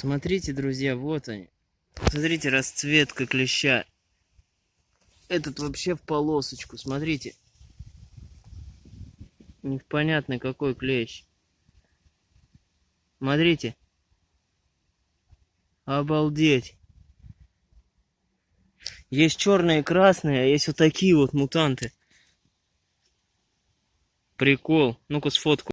Смотрите, друзья, вот они. Смотрите, расцветка клеща. Этот вообще в полосочку, смотрите. Непонятный какой клещ. Смотрите. Обалдеть. Есть черные и красные, а есть вот такие вот мутанты. Прикол. Ну-ка сфотку.